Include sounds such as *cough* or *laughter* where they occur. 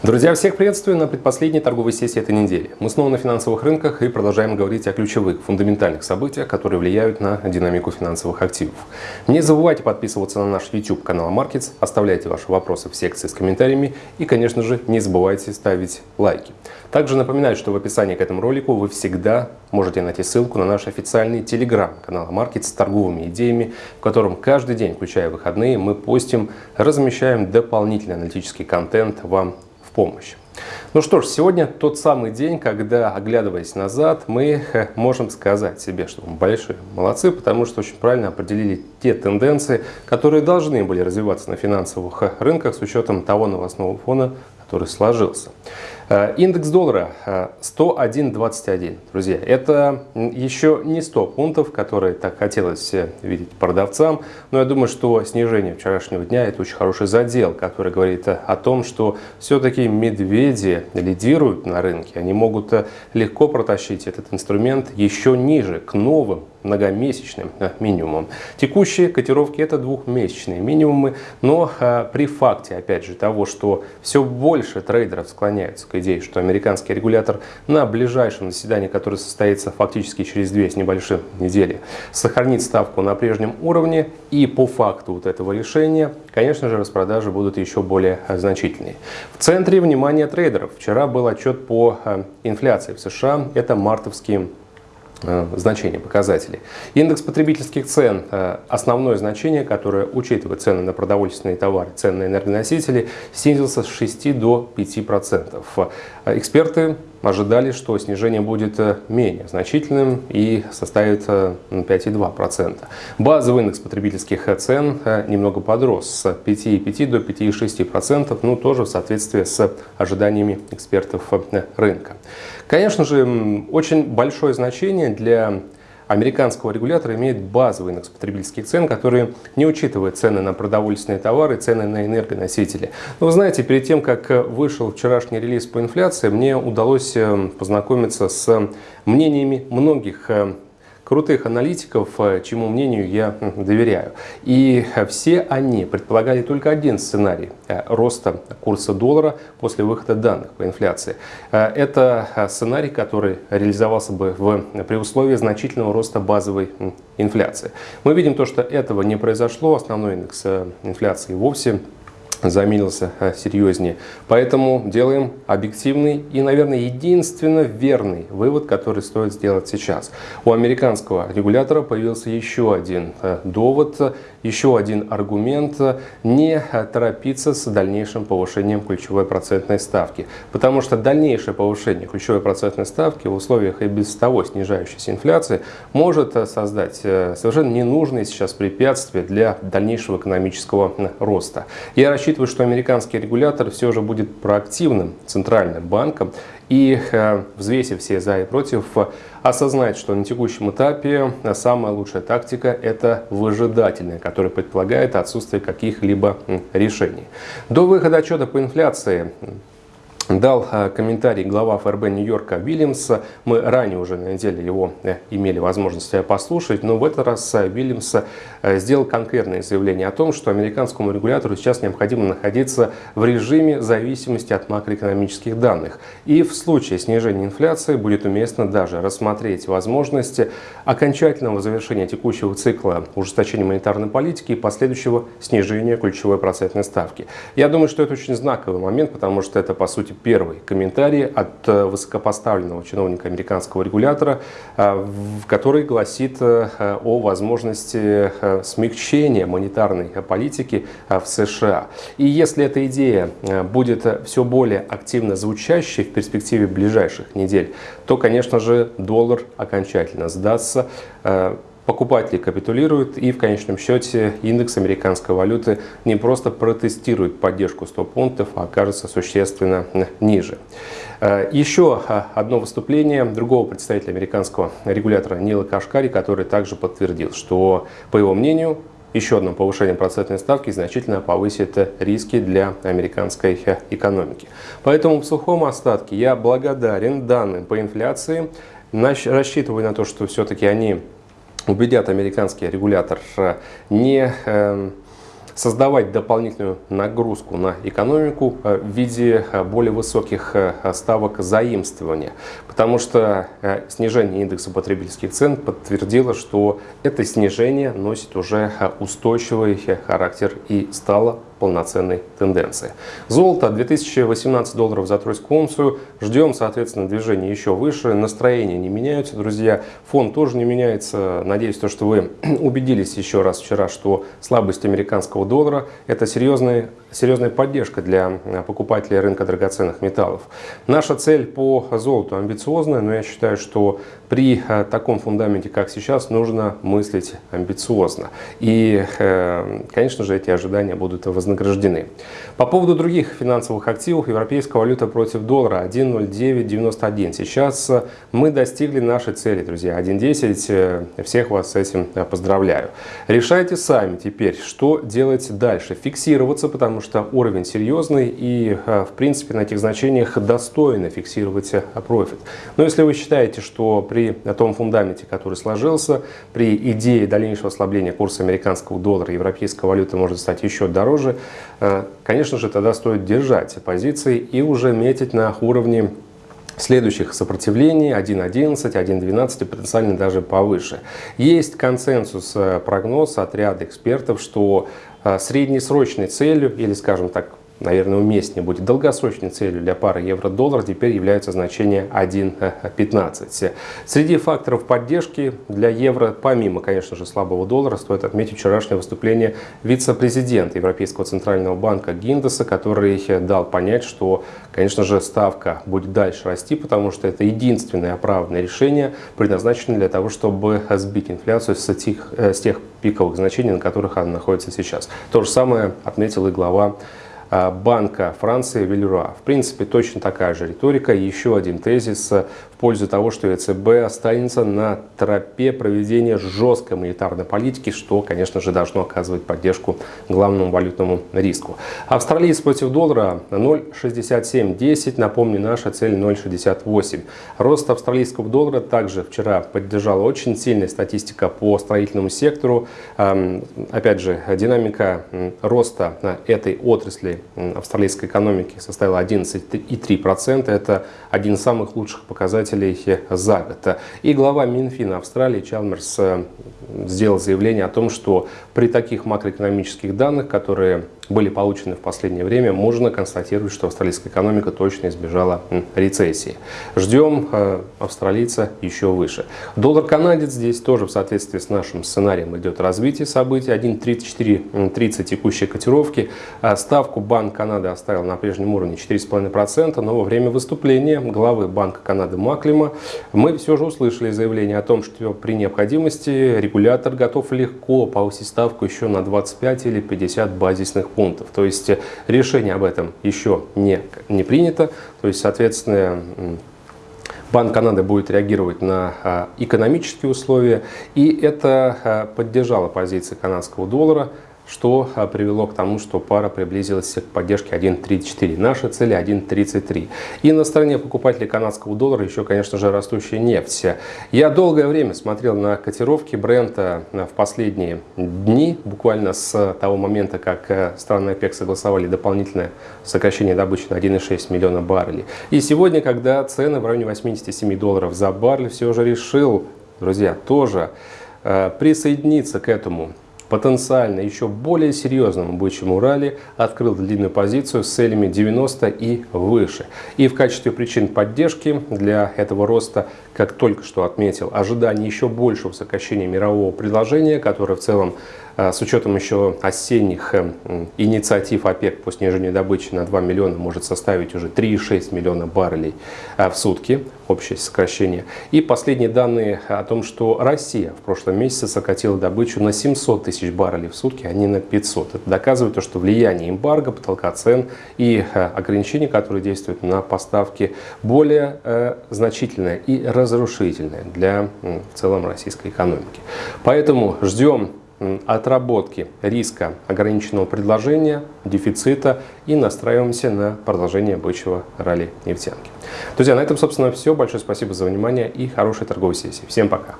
Друзья, всех приветствую на предпоследней торговой сессии этой недели. Мы снова на финансовых рынках и продолжаем говорить о ключевых, фундаментальных событиях, которые влияют на динамику финансовых активов. Не забывайте подписываться на наш YouTube канал Markets, оставляйте ваши вопросы в секции с комментариями и, конечно же, не забывайте ставить лайки. Также напоминаю, что в описании к этому ролику вы всегда можете найти ссылку на наш официальный телеграм-канал Markets с торговыми идеями, в котором каждый день, включая выходные, мы постим, размещаем дополнительный аналитический контент вам помощь. Ну что ж, сегодня тот самый день, когда, оглядываясь назад, мы можем сказать себе, что мы большие молодцы, потому что очень правильно определили те тенденции, которые должны были развиваться на финансовых рынках с учетом того новостного фона, который сложился. Э, индекс доллара 101.21, э, друзья. Это еще не 100 пунктов, которые так хотелось э, видеть продавцам, но я думаю, что снижение вчерашнего дня – это очень хороший задел, который говорит о том, что все-таки медведи лидируют на рынке. Они могут легко протащить этот инструмент еще ниже, к новым многомесячным минимумам. Текущие котировки это двухмесячные минимумы, но при факте, опять же, того, что все больше трейдеров склоняются к идее, что американский регулятор на ближайшем заседании, которое состоится фактически через две с небольшим недели, сохранит ставку на прежнем уровне. И по факту вот этого решения, конечно же, распродажи будут еще более значительные. В центре внимания трейдеров вчера был отчет по э, инфляции в США. Это мартовские Э, значения, показателей. Индекс потребительских цен, э, основное значение, которое учитывает цены на продовольственные товары, цены на энергоносители, снизился с 6 до 5%. Э, эксперты ожидали, что снижение будет менее значительным и составит 5,2%. Базовый индекс потребительских цен немного подрос с 5,5 до 5,6%, ну тоже в соответствии с ожиданиями экспертов рынка. Конечно же, очень большое значение для американского регулятора имеет базовый индекс потребительских цен, который не учитывает цены на продовольственные товары, цены на энергоносители. Но вы знаете, перед тем, как вышел вчерашний релиз по инфляции, мне удалось э, познакомиться с мнениями многих э, крутых аналитиков, э, чему мнению я доверяю. И все они предполагали только один сценарий э, роста курса доллара после выхода данных по инфляции. Э, это сценарий, который реализовался бы в, при условии значительного роста базовой инфляции. Мы видим то, что этого не произошло. Основной индекс инфляции вовсе замилился э, серьезнее. Поэтому делаем объективный и, наверное, единственно верный вывод, который стоит сделать сейчас. У американского регулятора появился еще один э, довод, еще один аргумент не торопиться с дальнейшим повышением ключевой процентной ставки. Потому что дальнейшее повышение ключевой процентной ставки в условиях и без того снижающейся инфляции может э, создать совершенно ненужные сейчас препятствия для дальнейшего экономического роста. Я рассчитываю рассчитываю, что американский регулятор все же будет проактивным центральным банком и, э, взвесив все за и против, осознать, что на текущем этапе самая лучшая тактика – это выжидательная, которая предполагает отсутствие каких-либо решений. До выхода отчета по инфляции дал э, комментарий глава ФРБ Нью-Йорка Вильямс. Мы ранее уже на неделе его э, имели возможность э, послушать, но в этот раз Вильямс сделал конкретное заявление о том, что американскому регулятору сейчас необходимо находиться в режиме зависимости от макроэкономических данных. И в случае снижения инфляции будет уместно даже рассмотреть возможности окончательного завершения текущего цикла ужесточения монетарной политики и последующего снижения ключевой процентной ставки. Я думаю, что это очень знаковый момент, потому что это, по сути, первый комментарий от э, высокопоставленного чиновника американского регулятора, э, который гласит э, о возможности смягчения монетарной политики в США. И если эта идея будет все более активно звучащей в перспективе ближайших недель, то, конечно же, доллар окончательно сдастся покупатели капитулируют и в конечном счете индекс американской валюты не просто протестирует поддержку 100 пунктов, а окажется существенно ниже. Э, еще э, одно выступление другого представителя американского регулятора Нила Кашкари, который также подтвердил, что, по его мнению, еще одно повышение процентной ставки значительно повысит риски для американской экономики. Поэтому в сухом остатке я благодарен данным по инфляции, рассчитываю на то, что все-таки они убедят американский регулятор э, не эм, создавать дополнительную нагрузку на экономику в виде более высоких ставок заимствования. Потому что снижение индекса потребительских цен подтвердило, что это снижение носит уже устойчивый характер и стало полноценной тенденции. Золото 2018 долларов за тройскую унцию. Ждем, соответственно, движение еще выше. Настроения не меняются, друзья. Фон тоже не меняется. Надеюсь, то, что вы *clears throat* убедились еще раз вчера, что слабость американского доллара – это серьезная, серьезная поддержка для покупателей рынка драгоценных металлов. Наша цель по золоту амбициозная, но я считаю, что при э, таком фундаменте, как сейчас, нужно мыслить амбициозно. И, э, конечно же, эти ожидания будут вознаграждены. По поводу других финансовых активов, европейская валюта против доллара 1.0991. Сейчас э, мы достигли нашей цели, друзья, 1.10. Всех вас с этим поздравляю. Решайте сами теперь, что делать дальше. Фиксироваться, потому что уровень серьезный и, в принципе, на этих значениях достойно фиксировать профит. Но если вы считаете, что при том фундаменте, который сложился, при идее дальнейшего ослабления курса американского доллара, европейская валюта может стать еще дороже, э, конечно же, тогда стоит держать позиции и уже метить на уровне следующих сопротивлений 1.11, 1.12 и потенциально даже повыше. Есть консенсус, э, прогноз от ряда экспертов, что э, среднесрочной целью, или скажем так, наверное, уместнее будет долгосрочной целью для пары евро-доллар теперь является значение 1.15. Среди факторов поддержки для евро, помимо, конечно же, слабого доллара, стоит отметить вчерашнее выступление вице-президента Европейского центрального банка Гиндеса, который дал понять, что, конечно же, ставка будет дальше расти, потому что это единственное оправданное решение, предназначенное для того, чтобы сбить инфляцию с тех, с тех пиковых значений, на которых она находится сейчас. То же самое отметил и глава Банка Франции Вильруа. В принципе, точно такая же риторика. Еще один тезис пользу того, что ЕЦБ останется на тропе проведения жесткой монетарной политики, что, конечно же, должно оказывать поддержку главному валютному риску. Австралиец против доллара 0,6710, напомню, наша цель 0,68. Рост австралийского доллара также вчера поддержала очень сильная статистика по строительному сектору. Опять же, динамика роста этой отрасли австралийской экономики составила 11,3%. Это один из самых лучших показателей показателей за год. И глава Минфина Австралии Чалмерс э, сделал заявление о том, что при таких макроэкономических данных, которые были получены в последнее время, можно констатировать, что австралийская экономика точно избежала рецессии. Ждем э, австралийца еще выше. Доллар-канадец здесь тоже в соответствии с нашим сценарием идет развитие событий. 1.3430 текущей котировки. А ставку Банк Канады оставил на прежнем уровне 4,5%, но во время выступления главы Банка Канады Маклима мы все же услышали заявление о том, что при необходимости регулятор готов легко повысить ставку еще на 25 или 50 базисных пунктов. То есть э, решение об этом еще не, не принято. То есть, соответственно, Банк Канады будет реагировать на а, экономические условия, и это а, поддержало позиции канадского доллара что а, привело к тому, что пара приблизилась к поддержке 1.34. Наша цель 1.33. И на стороне покупателей канадского доллара еще, конечно же, растущая нефть. Я долгое время смотрел на котировки бренда а, в последние дни, буквально с того момента, как а, страны ОПЕК согласовали дополнительное сокращение добычи на 1,6 миллиона баррелей. И сегодня, когда цены в районе 87 долларов за баррель, все же решил, друзья, тоже присоединиться к этому потенциально еще более серьезному бычьему ралли открыл длинную позицию с целями 90 и выше. И в качестве причин поддержки для этого роста, как только что отметил, ожидание еще большего сокращения мирового предложения, которое в целом с учетом еще осенних э, инициатив ОПЕК по снижению добычи на 2 миллиона может составить уже 3,6 миллиона баррелей а, в сутки, общее сокращение. И последние данные о том, что Россия в прошлом месяце сократила добычу на 700 тысяч баррелей в сутки, а не на 500. Это доказывает то, что влияние эмбарго, потолка цен и э, ограничения, которые действуют на поставки, более э, значительное и разрушительное для в целом российской экономики. Поэтому ждем отработки риска ограниченного предложения, дефицита и настраиваемся на продолжение бычьего ралли нефтянки. Друзья, на этом, собственно, все. Большое спасибо за внимание и хорошей торговой сессии. Всем пока!